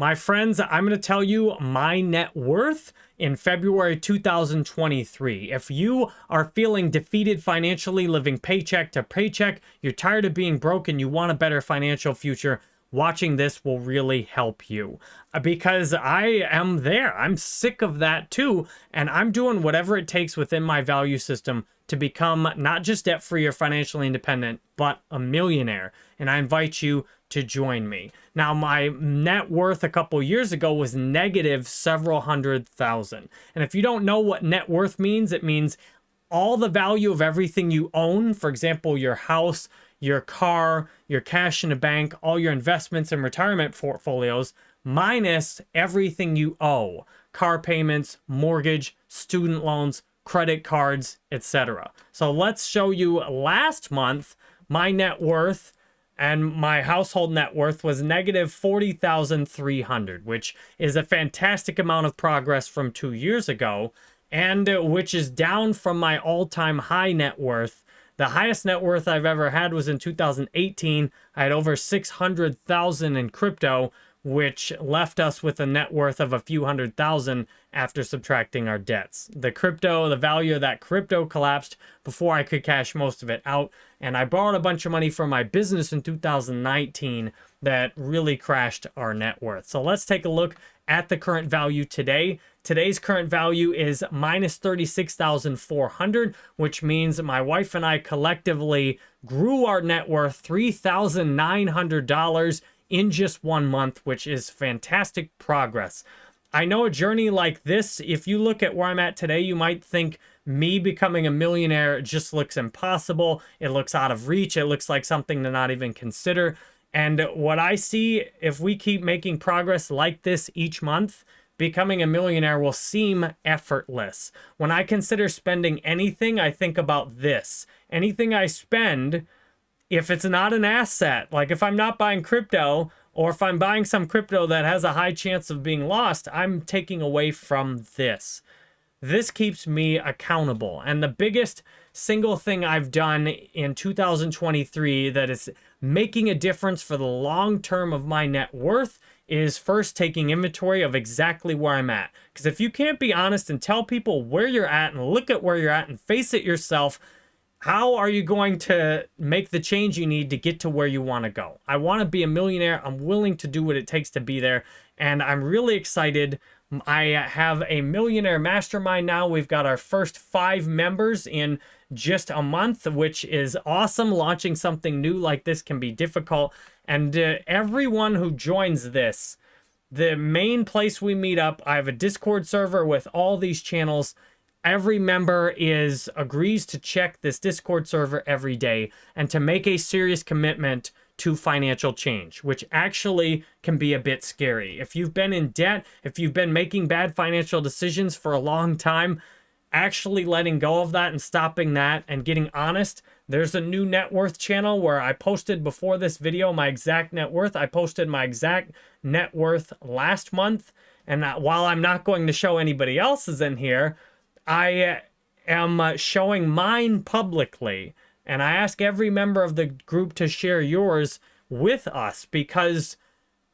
My friends, I'm going to tell you my net worth in February 2023. If you are feeling defeated financially, living paycheck to paycheck, you're tired of being broke and you want a better financial future, watching this will really help you uh, because I am there. I'm sick of that too. And I'm doing whatever it takes within my value system to become not just debt free or financially independent, but a millionaire. And I invite you to join me. Now, my net worth a couple years ago was negative several hundred thousand. And if you don't know what net worth means, it means all the value of everything you own. For example, your house, your car, your cash in the bank, all your investments and retirement portfolios, minus everything you owe car payments, mortgage, student loans, credit cards, etc. So let's show you last month my net worth and my household net worth was negative 40,300, which is a fantastic amount of progress from 2 years ago and uh, which is down from my all-time high net worth. The highest net worth I've ever had was in 2018. I had over 600,000 in crypto, which left us with a net worth of a few hundred thousand after subtracting our debts. The crypto, the value of that crypto collapsed before I could cash most of it out. And I borrowed a bunch of money from my business in 2019 that really crashed our net worth. So let's take a look at the current value today. Today's current value is minus 36,400, which means my wife and I collectively grew our net worth $3,900 in just one month, which is fantastic progress. I know a journey like this, if you look at where I'm at today, you might think me becoming a millionaire just looks impossible. It looks out of reach. It looks like something to not even consider. And what I see, if we keep making progress like this each month, becoming a millionaire will seem effortless. When I consider spending anything, I think about this. Anything I spend, if it's not an asset, like if I'm not buying crypto, or if I'm buying some crypto that has a high chance of being lost, I'm taking away from this. This keeps me accountable. And the biggest single thing I've done in 2023 that is making a difference for the long term of my net worth is first taking inventory of exactly where I'm at. Because if you can't be honest and tell people where you're at and look at where you're at and face it yourself, how are you going to make the change you need to get to where you want to go? I want to be a millionaire. I'm willing to do what it takes to be there. And I'm really excited. I have a millionaire mastermind now. We've got our first five members in just a month, which is awesome. Launching something new like this can be difficult. And uh, everyone who joins this, the main place we meet up, I have a Discord server with all these channels every member is agrees to check this Discord server every day and to make a serious commitment to financial change, which actually can be a bit scary. If you've been in debt, if you've been making bad financial decisions for a long time, actually letting go of that and stopping that and getting honest, there's a new net worth channel where I posted before this video my exact net worth. I posted my exact net worth last month. And while I'm not going to show anybody else's in here, I am uh, showing mine publicly. And I ask every member of the group to share yours with us because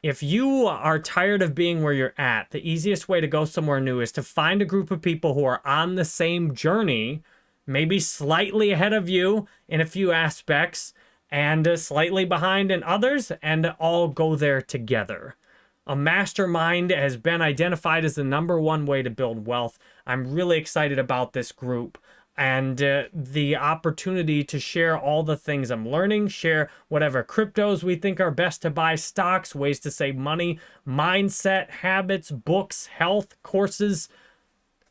if you are tired of being where you're at, the easiest way to go somewhere new is to find a group of people who are on the same journey, maybe slightly ahead of you in a few aspects and uh, slightly behind in others, and all go there together. A mastermind has been identified as the number one way to build wealth. I'm really excited about this group and uh, the opportunity to share all the things I'm learning, share whatever cryptos we think are best to buy, stocks, ways to save money, mindset, habits, books, health, courses.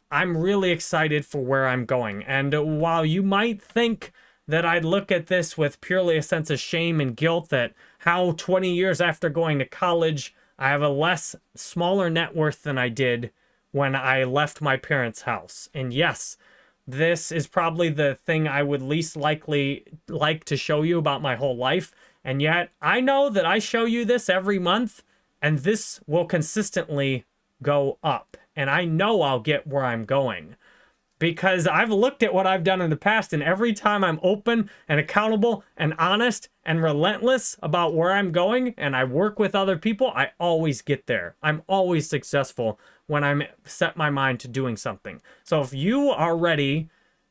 I'm really excited for where I'm going. And while you might think that I'd look at this with purely a sense of shame and guilt that how 20 years after going to college, I have a less, smaller net worth than I did when I left my parents' house. And yes, this is probably the thing I would least likely like to show you about my whole life. And yet I know that I show you this every month and this will consistently go up. And I know I'll get where I'm going because I've looked at what I've done in the past, and every time I'm open and accountable and honest and relentless about where I'm going and I work with other people, I always get there. I'm always successful when I'm set my mind to doing something. So if you are ready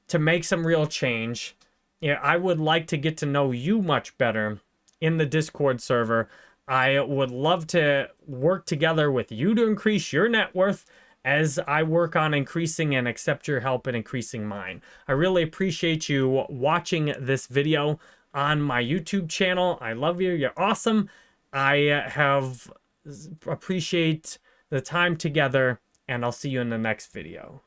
to make some real change, yeah, I would like to get to know you much better in the Discord server. I would love to work together with you to increase your net worth as I work on increasing and accept your help in increasing mine. I really appreciate you watching this video on my YouTube channel. I love you. You're awesome. I uh, have appreciate the time together and I'll see you in the next video.